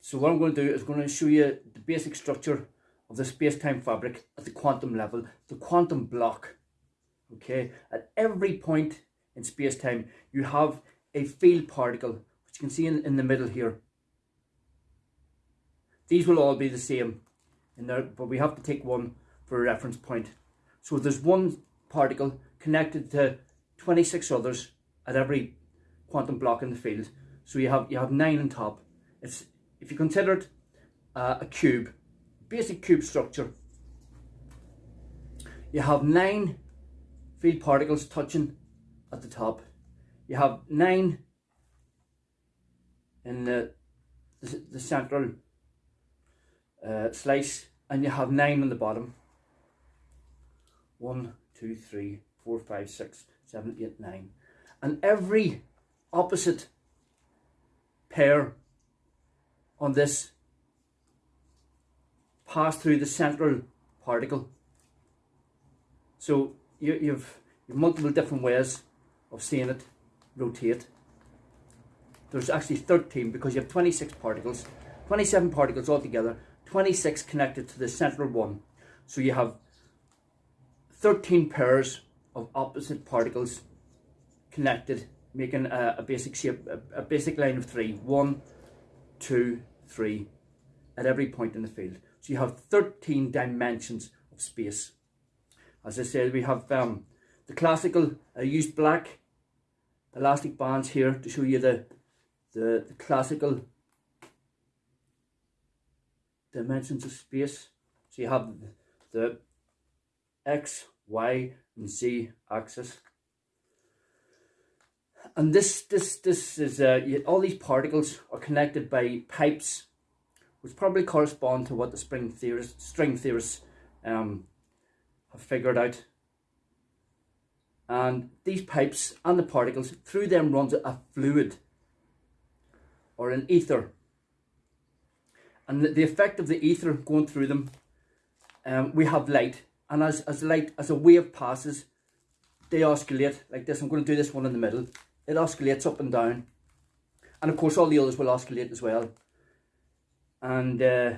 So what I'm going to do is going to show you the basic structure of the space-time fabric at the quantum level, the quantum block. Okay, at every point in space-time, you have a field particle, which you can see in, in the middle here. These will all be the same, in there, but we have to take one for a reference point. So there's one particle connected to 26 others at every quantum block in the field. So you have you have nine on top. It's if you consider uh, a cube, basic cube structure. You have nine field particles touching at the top. You have nine in the the, the central uh, slice, and you have nine on the bottom. One, two, three, four, five, six, seven, eight, nine. And every opposite pair on this pass through the central particle. So you, you've, you've multiple different ways of seeing it rotate. There's actually 13 because you have 26 particles, 27 particles altogether, 26 connected to the central one. So you have 13 pairs of opposite particles connected, making a, a basic shape, a, a, basic line of three. One, two, three, at every point in the field. So you have 13 dimensions of space. As I said, we have um, the classical, I used black elastic bands here to show you the, the, the classical dimensions of space. So you have the X, Y, and Z axis. And this, this, this is, uh, all these particles are connected by pipes, which probably correspond to what the spring theorists, string theorists um, have figured out. And these pipes and the particles, through them runs a fluid or an ether. And the, the effect of the ether going through them, um, we have light and as, as light, as a wave passes, they oscillate like this. I'm going to do this one in the middle. It oscillates up and down. And of course all the others will oscillate as well. And uh,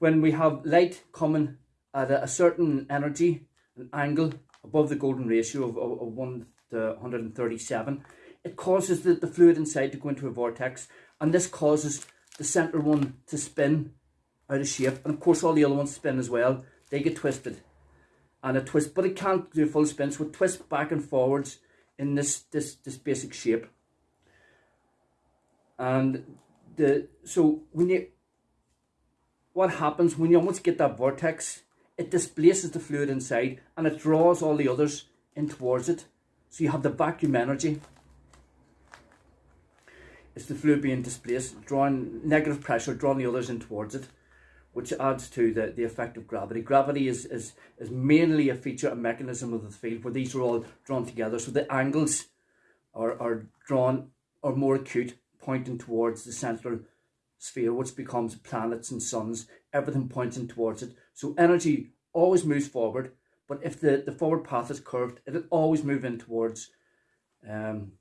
when we have light coming at a, certain energy, an angle above the golden ratio of, of, of 1 to 137, it causes the, the fluid inside to go into a vortex. And this causes the centre one to spin out of shape. And of course all the other ones spin as well they get twisted. And a twist, but it can't do full spin, so it twists back and forwards in this, this, this basic shape. And the so when you what happens when you almost get that vortex, it displaces the fluid inside and it draws all the others in towards it. So you have the vacuum energy. It's the fluid being displaced, drawing negative pressure, drawing the others in towards it which adds to the, the effect of gravity. Gravity is, is, is mainly a feature, a mechanism of the field where these are all drawn together. So the angles are, are drawn, are more acute, pointing towards the central sphere, which becomes planets and suns, everything pointing towards it. So energy always moves forward, but if the, the forward path is curved, it'll always move in towards um,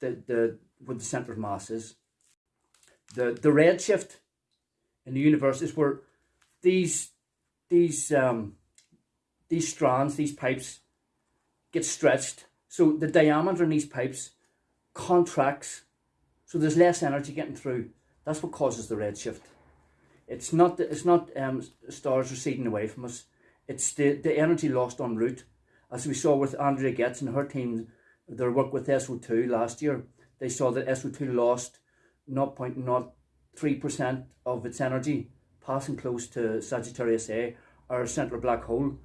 the, the, where the centre of mass is. The, the redshift in the universe is where these these um, these strands, these pipes, get stretched. So the diameter in these pipes contracts, so there's less energy getting through. That's what causes the redshift. It's not it's not um, stars receding away from us. It's the, the energy lost en route. As we saw with Andrea Ghez and her team, their work with S0-2 last year, they saw that S0-2 lost 0.0 3% of its energy passing close to Sagittarius A, our central black hole.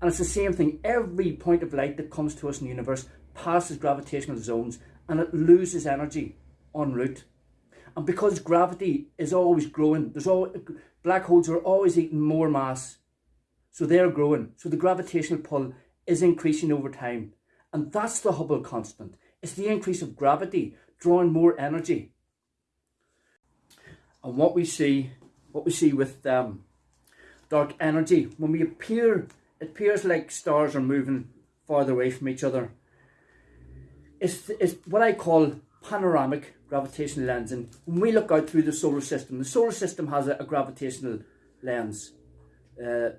And it's the same thing. Every point of light that comes to us in the universe passes gravitational zones and it loses energy en route. And because gravity is always growing, there's all black holes are always eating more mass. So they're growing. So the gravitational pull is increasing over time. And that's the Hubble constant. It's the increase of gravity drawing more energy and what we see, what we see with dark energy, when we appear, it appears like stars are moving farther away from each other. It's, it's what I call panoramic gravitational lens and When we look out through the solar system, the solar system has a, a gravitational lens. Uh,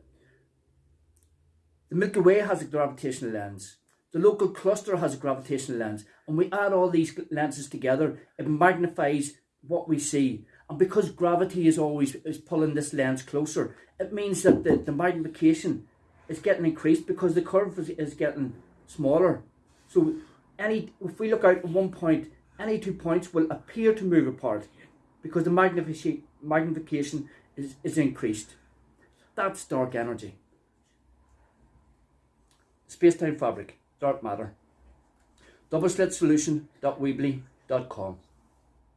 the Milky Way has a gravitational lens. The local cluster has a gravitational lens. And we add all these lenses together, it magnifies what we see. And because gravity is always is pulling this lens closer, it means that the, the magnification is getting increased because the curve is, is getting smaller. So any if we look out at one point, any two points will appear to move apart because the magnification magnification is, is increased. That's dark energy. Space-time fabric, dark matter. Double slit solution.weebly.com